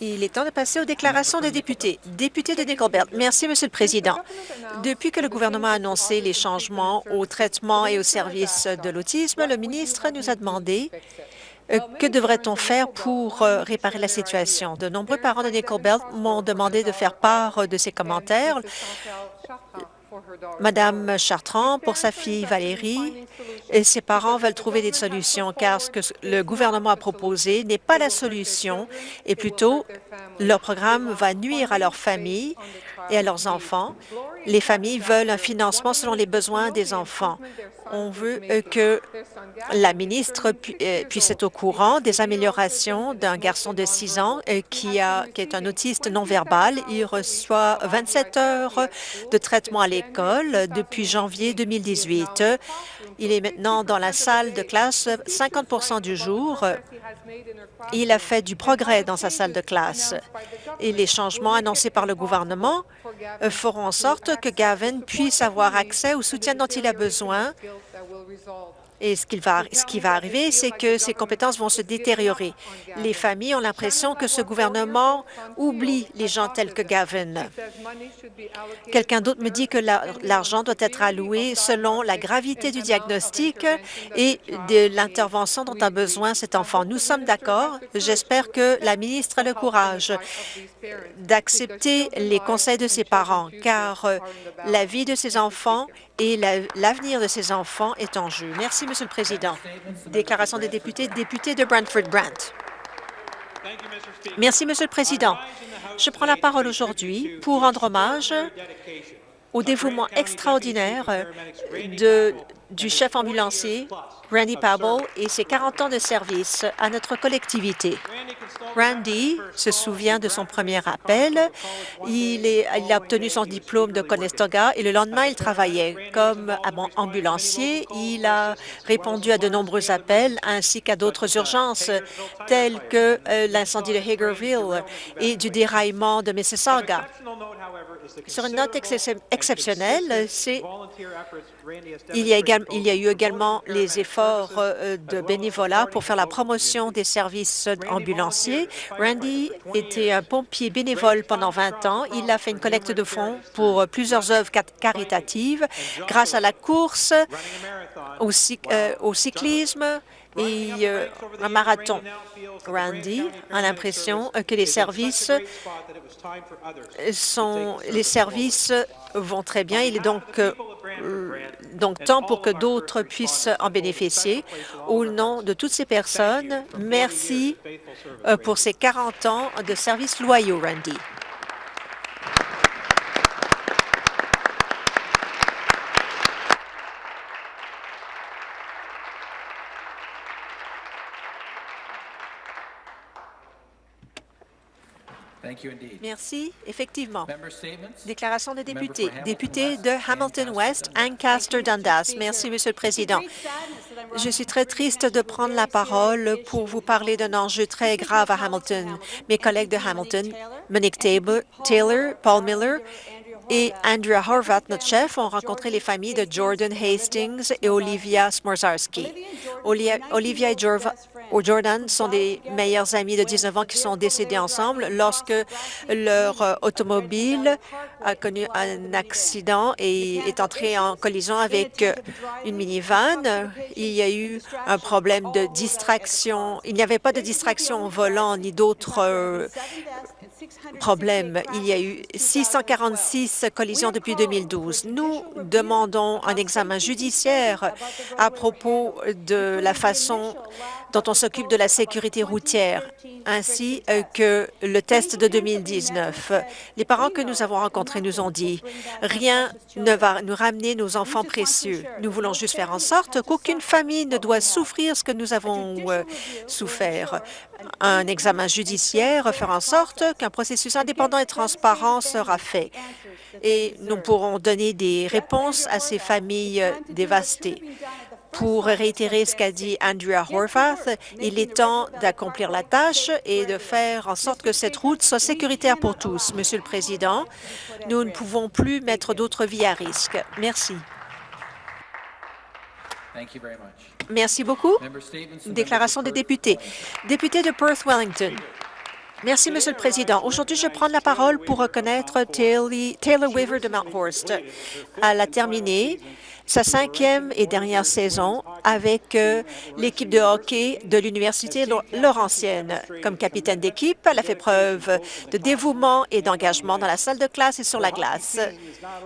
Il est temps de passer aux déclarations des députés. Député de Nickel Belt. Merci, Monsieur le Président. Depuis que le gouvernement a annoncé les changements au traitement et aux services de l'autisme, le ministre nous a demandé euh, que devrait-on faire pour euh, réparer la situation? De nombreux parents de Nickel Belt m'ont demandé de faire part de ces commentaires. Madame Chartrand, pour sa fille Valérie, et ses parents veulent trouver des solutions car ce que le gouvernement a proposé n'est pas la solution et plutôt leur programme va nuire à leur famille et à leurs enfants. Les familles veulent un financement selon les besoins des enfants. On veut que la ministre euh, puisse être au courant des améliorations d'un garçon de 6 ans euh, qui, qui est un autiste non-verbal. Il reçoit 27 heures de traitement à l'école depuis janvier 2018. Il est maintenant dans la salle de classe 50% du jour. Il a fait du progrès dans sa salle de classe. Et les changements annoncés par le gouvernement feront en sorte que Gavin puisse avoir accès au soutien dont il a besoin et ce, qui va arriver, c'est que ces compétences vont se détériorer. Les familles ont l'impression que ce gouvernement oublie les gens tels que Gavin. Quelqu'un d'autre me dit que l'argent doit être alloué selon la gravité du diagnostic et de l'intervention dont a besoin cet enfant. Nous sommes d'accord. J'espère que la ministre a le courage d'accepter les conseils de ses parents, car la vie de ces enfants et l'avenir de ces enfants est en jeu. Merci, Monsieur le Président. Déclaration des députés, député de Brantford-Brant. Merci, Monsieur le Président. Je prends la parole aujourd'hui pour rendre hommage au dévouement extraordinaire de, du chef ambulancier Randy Pabble et ses 40 ans de service à notre collectivité. Randy se souvient de son premier appel. Il, est, il a obtenu son diplôme de Conestoga et le lendemain, il travaillait comme ambulancier. Il a répondu à de nombreux appels ainsi qu'à d'autres urgences telles que euh, l'incendie de Hagerville et du déraillement de Mississauga. Sur une note exceptionnelle, il y, a eu également les efforts euh, de bénévolat pour faire la promotion des services ambulanciers. Randy était un pompier bénévole pendant 20 ans. Il a fait une collecte de fonds pour plusieurs œuvres caritatives grâce à la course, au, euh, au cyclisme et euh, un marathon. Randy a l'impression que les services sont les services vont très bien. Il est donc euh, donc temps pour que d'autres puissent en bénéficier. Au nom de toutes ces personnes, merci euh, pour ces 40 ans de services loyaux, Randy. Merci. Effectivement. Déclaration des députés. Député de Hamilton West, Ancaster Dundas. Merci, Monsieur le Président. Je suis très triste de prendre la parole pour vous parler d'un enjeu très grave à Hamilton. Mes collègues de Hamilton, Monique Taylor, Paul Miller et Andrea Horvath, notre chef, ont rencontré les familles de Jordan Hastings et Olivia Smorzarski. Olivia et Jordan sont des meilleurs amis de 19 ans qui sont décédés ensemble lorsque leur euh, automobile a connu un accident et est entré en collision avec euh, une minivan. Il y a eu un problème de distraction. Il n'y avait pas de distraction au volant ni d'autres euh, problème. Il y a eu 646 collisions depuis 2012. Nous demandons un examen judiciaire à propos de la façon dont on s'occupe de la sécurité routière, ainsi que le test de 2019. Les parents que nous avons rencontrés nous ont dit « Rien ne va nous ramener nos enfants précieux. Nous voulons juste faire en sorte qu'aucune famille ne doit souffrir ce que nous avons euh, souffert un examen judiciaire, faire en sorte qu'un processus indépendant et transparent sera fait et nous pourrons donner des réponses à ces familles dévastées. Pour réitérer ce qu'a dit Andrea Horvath, il est temps d'accomplir la tâche et de faire en sorte que cette route soit sécuritaire pour tous. Monsieur le Président, nous ne pouvons plus mettre d'autres vies à risque. Merci. Merci beaucoup. Déclaration des députés. Député de Perth-Wellington. Merci, Monsieur le Président. Aujourd'hui, je prends la parole pour reconnaître Taylor Weaver de Mount Horst. Elle a terminé sa cinquième et dernière saison avec euh, l'équipe de hockey de l'Université Laurentienne. Comme capitaine d'équipe, elle a fait preuve de dévouement et d'engagement dans la salle de classe et sur la glace.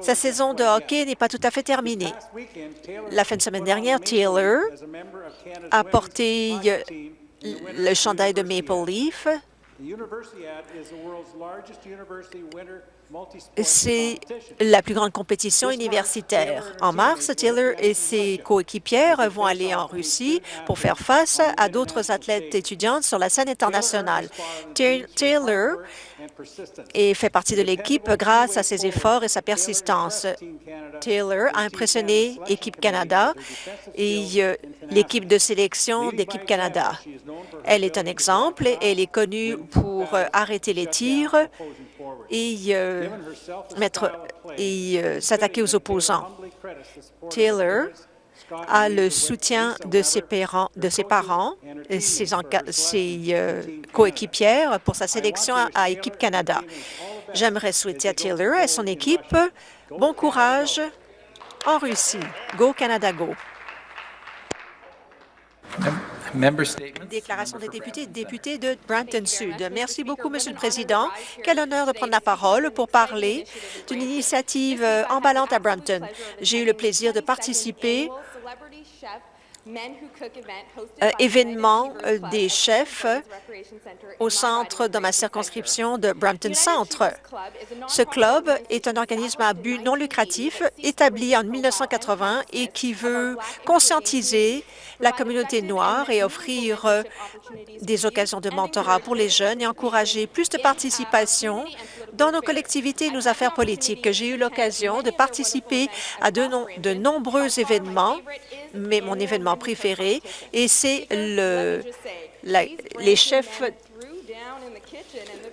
Sa saison de hockey n'est pas tout à fait terminée. La fin de semaine dernière, Taylor a porté euh, le chandail de Maple Leaf The Universiad is the world's largest university winter c'est la plus grande compétition universitaire. En mars, Taylor et ses coéquipières vont aller en Russie pour faire face à d'autres athlètes étudiantes sur la scène internationale. Taylor fait partie de l'équipe grâce à ses efforts et sa persistance. Taylor a impressionné Équipe Canada et euh, l'équipe de sélection d'Équipe Canada. Elle est un exemple et elle est connue pour euh, arrêter les tirs et euh, et s'attaquer aux opposants. Taylor a le soutien de ses parents, de ses, parents, ses, ses euh, coéquipières pour sa sélection à, Équipe Canada. J'aimerais souhaiter à Taylor et son équipe bon courage en Russie. Go Canada, go! Déclaration des députés, député de Brampton Sud. Merci beaucoup, Monsieur le Président. Quel honneur de prendre la parole pour parler d'une initiative euh, emballante à Brampton. J'ai eu le plaisir de participer euh, événement euh, des chefs au centre dans ma circonscription de Brampton Centre. Ce club est un organisme à but non lucratif établi en 1980 et qui veut conscientiser la communauté noire et offrir euh, des occasions de mentorat pour les jeunes et encourager plus de participation dans nos collectivités et nos affaires politiques. J'ai eu l'occasion de participer à de, nombreux événements, mais mon événement préféré, et c'est le, les chefs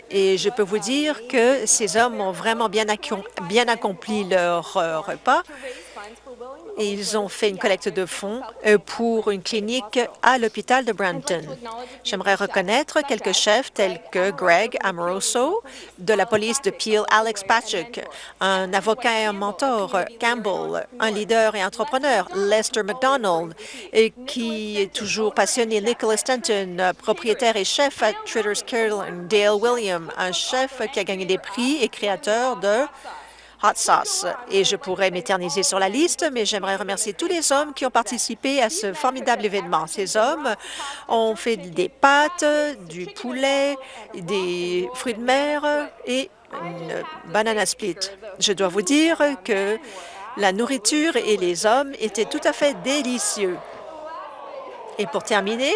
et je peux vous dire que ces hommes ont vraiment bien, bien accompli leur euh, repas ils ont fait une collecte de fonds euh, pour une clinique à l'hôpital de Brampton. J'aimerais reconnaître quelques chefs tels que Greg Amoroso de la police de Peel, Alex Patrick, un avocat et un mentor, Campbell, un leader et entrepreneur, Lester McDonald, et qui est toujours passionné, Nicholas Stanton, propriétaire et chef à Tritter's Carolyn, Dale William, un chef qui a gagné des prix et créateur de hot sauce. Et je pourrais m'éterniser sur la liste, mais j'aimerais remercier tous les hommes qui ont participé à ce formidable événement. Ces hommes ont fait des pâtes, du poulet, des fruits de mer et une banana split. Je dois vous dire que la nourriture et les hommes étaient tout à fait délicieux. Et pour terminer,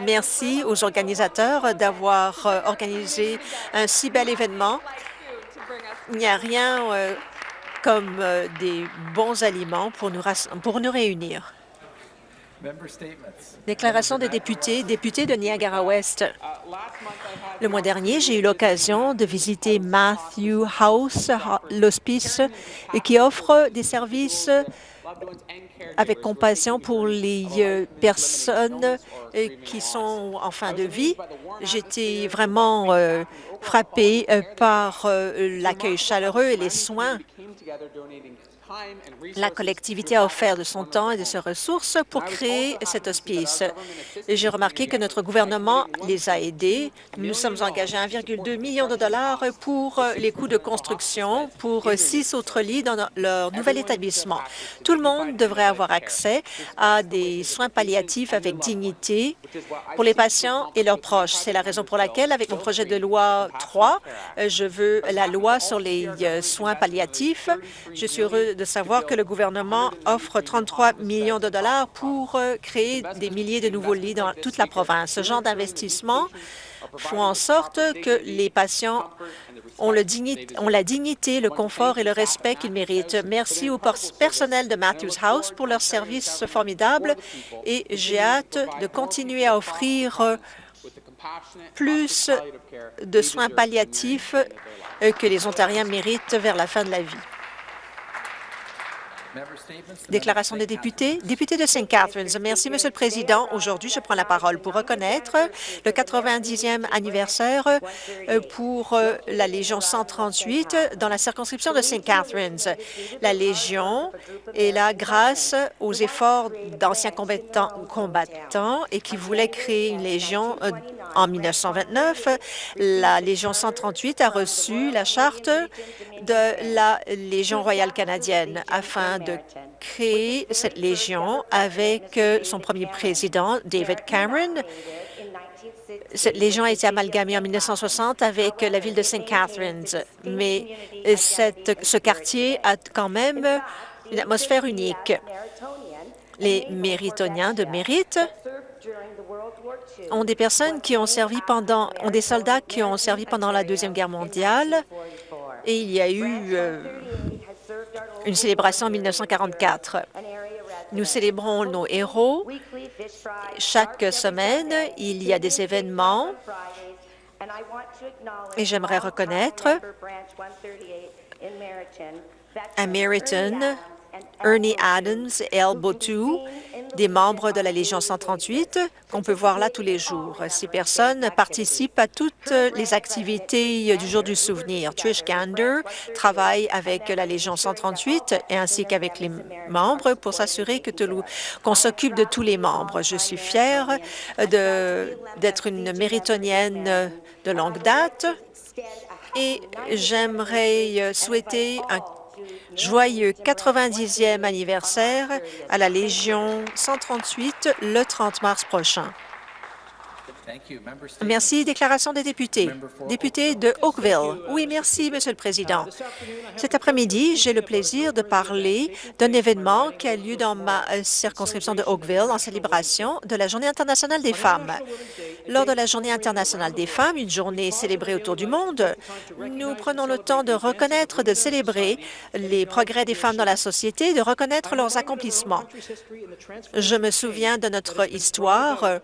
merci aux organisateurs d'avoir organisé un si bel événement il n'y a rien euh, comme euh, des bons aliments pour nous, pour nous réunir. Déclaration des députés, député de Niagara-Ouest. Le mois dernier, j'ai eu l'occasion de visiter Matthew House, l'hospice, qui offre des services avec compassion pour les euh, personnes qui sont en fin de vie. J'étais vraiment euh, par euh, l'accueil chaleureux et les soins la collectivité a offert de son temps et de ses ressources pour créer cet hospice. J'ai remarqué que notre gouvernement les a aidés. Nous sommes engagés à 1,2 million de dollars pour les coûts de construction pour six autres lits dans leur nouvel établissement. Tout le monde devrait avoir accès à des soins palliatifs avec dignité pour les patients et leurs proches. C'est la raison pour laquelle, avec mon projet de loi 3, je veux la loi sur les euh, soins palliatifs. Je suis heureux de savoir que le gouvernement offre 33 millions de dollars pour euh, créer des milliers de nouveaux lits dans toute la province. Ce genre d'investissement font en sorte que les patients ont, ont, la dignité, le confort et le respect qu'ils méritent. Merci au personnel de Matthews House pour leur service formidable et j'ai hâte de continuer à offrir euh, plus de soins palliatifs euh, que les Ontariens méritent vers la fin de la vie. Déclaration des députés. Député de St. Catharines. Merci, Monsieur le Président. Aujourd'hui, je prends la parole pour reconnaître le 90e anniversaire euh, pour euh, la Légion 138 dans la circonscription de St. Catharines. La Légion est là grâce aux efforts d'anciens combattants, et qui voulaient créer une Légion euh, en 1929. La Légion 138 a reçu la charte de la Légion royale canadienne afin de créer cette Légion avec euh, son premier président, David Cameron. Cette Légion a été amalgamée en 1960 avec la ville de St. Catharines, mais ce quartier a quand même une atmosphère unique. Les méritoniens de mérite ont des personnes qui ont servi pendant, ont des soldats qui ont servi pendant la Deuxième Guerre mondiale et il y a eu euh, une célébration en 1944. Nous célébrons nos héros. Chaque semaine, il y a des événements et j'aimerais reconnaître à Meriton Ernie Adams et Al Botou, des membres de la Légion 138, qu'on peut voir là tous les jours. Ces personnes participent à toutes les activités du Jour du souvenir. Trish Gander travaille avec la Légion 138 et ainsi qu'avec les membres pour s'assurer que qu'on s'occupe de tous les membres. Je suis fière d'être une méritonienne de longue date et j'aimerais souhaiter un Joyeux 90e anniversaire à la Légion 138 le 30 mars prochain. Merci. Déclaration des députés. Député de Oakville. Oui, merci, Monsieur le Président. Cet après-midi, j'ai le plaisir de parler d'un événement qui a lieu dans ma euh, circonscription de Oakville en célébration de la Journée internationale des femmes. Lors de la Journée internationale des femmes, une journée célébrée autour du monde, nous prenons le temps de reconnaître, de célébrer les progrès des femmes dans la société, de reconnaître leurs accomplissements. Je me souviens de notre histoire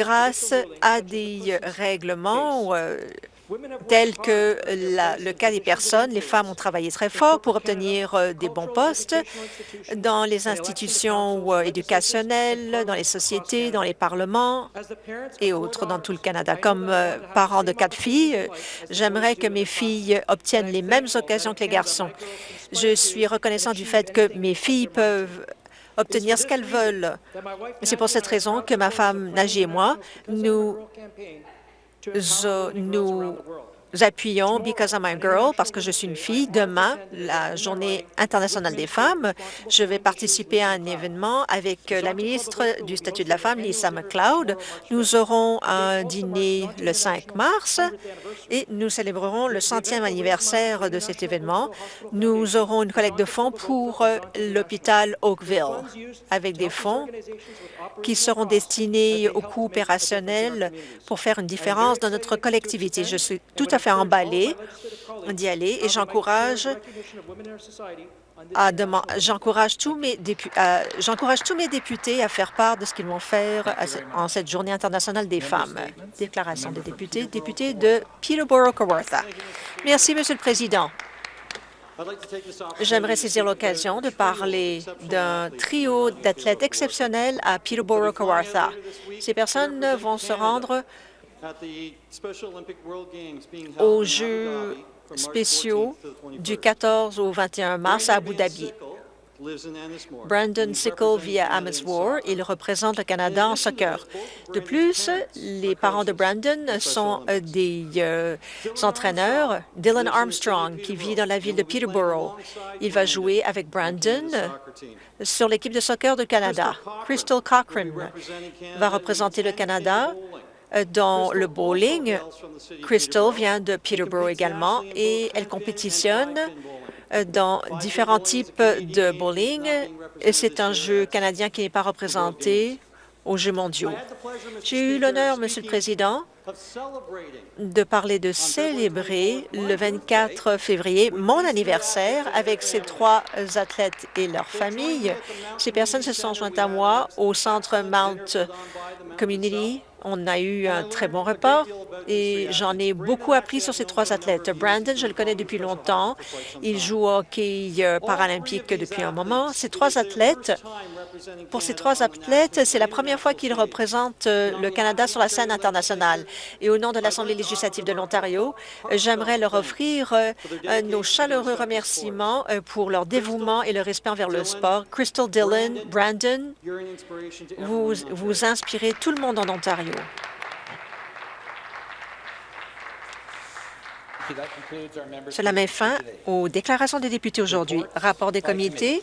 grâce à des règlements euh, tels que le cas des personnes. Les femmes ont travaillé très fort pour obtenir euh, des bons postes dans les institutions euh, éducationnelles, dans les sociétés, dans les parlements et autres dans tout le Canada. Comme parent de quatre filles, j'aimerais que mes filles obtiennent les mêmes occasions que les garçons. Je suis reconnaissant du fait que mes filles peuvent obtenir ce qu'elles veulent. C'est pour cette raison que ma femme Naji et moi, nous, nous appuyons Because I'm a Girl, parce que je suis une fille. Demain, la Journée internationale des femmes, je vais participer à un événement avec la ministre du statut de la femme, Lisa McLeod. Nous aurons un dîner le 5 mars et nous célébrerons le centième anniversaire de cet événement. Nous aurons une collecte de fonds pour l'hôpital Oakville, avec des fonds qui seront destinés aux coûts opérationnels pour faire une différence dans notre collectivité. Je suis tout à fait emballé d'y aller et j'encourage J'encourage tous, mes tous mes députés à faire part de ce qu'ils vont faire en cette Journée internationale des femmes. Déclaration des députés. Député de Peterborough-Kawartha. Merci, Monsieur le Président. J'aimerais saisir l'occasion de parler d'un trio d'athlètes exceptionnels à Peterborough-Kawartha. Ces personnes vont se rendre aux Jeux spéciaux du 14 au 21 mars à Abu Dhabi. Brandon Sickle vit à Ameswar. Il représente le Canada en soccer. De plus, les parents de Brandon sont euh, des euh, entraîneurs. Dylan Armstrong, qui vit dans la ville de Peterborough, il va jouer avec Brandon sur l'équipe de soccer du Canada. Crystal Cochrane va représenter le Canada dans le bowling. Crystal vient de Peterborough également et elle compétitionne euh, dans différents types de bowling. C'est un jeu canadien qui n'est pas représenté aux Jeux mondiaux. J'ai eu l'honneur, Monsieur le Président, de parler de célébrer le 24 février mon anniversaire avec ces trois athlètes et leurs familles. Ces personnes se sont jointes à moi au centre Mount Community. On a eu un très bon repas et j'en ai beaucoup appris sur ces trois athlètes. Brandon, je le connais depuis longtemps. Il joue au hockey euh, paralympique depuis un moment. Ces trois athlètes, pour ces trois athlètes, c'est la première fois qu'ils représentent euh, le Canada sur la scène internationale. Et au nom de l'Assemblée législative de l'Ontario, j'aimerais leur offrir euh, nos chaleureux remerciements pour leur dévouement et leur respect envers le sport. Crystal Dillon, Brandon, vous, vous inspirez tout le monde en Cela met fin aux déclarations des députés aujourd'hui. Rapport des comités,